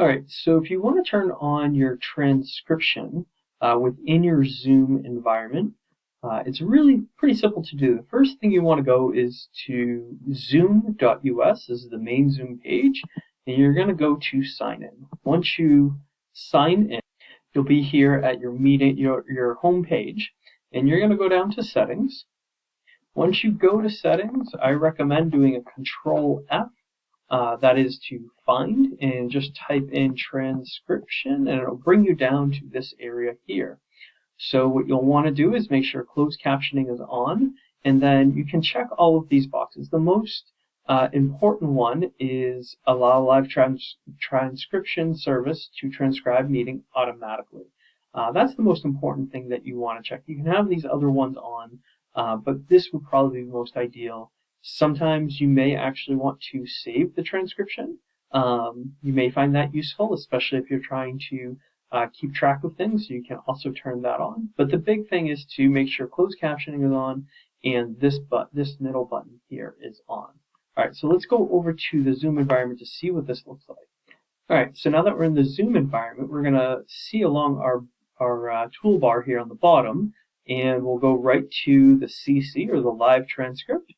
Alright, so if you want to turn on your transcription uh, within your Zoom environment, uh, it's really pretty simple to do. The first thing you want to go is to zoom.us, this is the main Zoom page, and you're going to go to sign in. Once you sign in, you'll be here at your meeting, your, your home page, and you're going to go down to settings. Once you go to settings, I recommend doing a control F uh, that is to find and just type in transcription and it'll bring you down to this area here. So what you'll want to do is make sure closed captioning is on and then you can check all of these boxes. The most uh, important one is allow live trans transcription service to transcribe meeting automatically. Uh, that's the most important thing that you want to check. You can have these other ones on, uh, but this would probably be most ideal Sometimes you may actually want to save the transcription. Um, you may find that useful, especially if you're trying to uh, keep track of things. You can also turn that on. But the big thing is to make sure closed captioning is on and this but this middle button here is on. All right, so let's go over to the Zoom environment to see what this looks like. All right, so now that we're in the Zoom environment, we're going to see along our, our uh, toolbar here on the bottom, and we'll go right to the CC or the live transcript.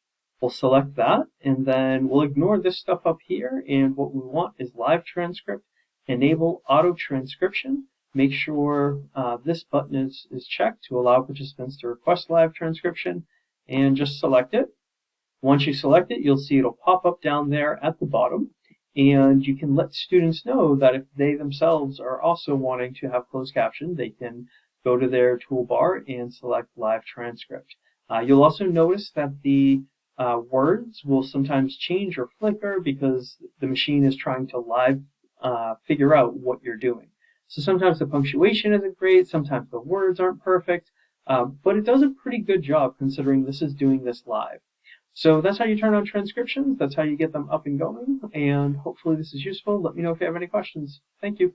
We'll select that and then we'll ignore this stuff up here and what we want is live transcript, enable auto transcription, make sure uh, this button is, is checked to allow participants to request live transcription and just select it. Once you select it, you'll see it'll pop up down there at the bottom and you can let students know that if they themselves are also wanting to have closed caption, they can go to their toolbar and select live transcript. Uh, you'll also notice that the uh, words will sometimes change or flicker because the machine is trying to live uh, figure out what you're doing. So sometimes the punctuation isn't great, sometimes the words aren't perfect, uh, but it does a pretty good job considering this is doing this live. So that's how you turn on transcriptions, that's how you get them up and going, and hopefully this is useful. Let me know if you have any questions. Thank you.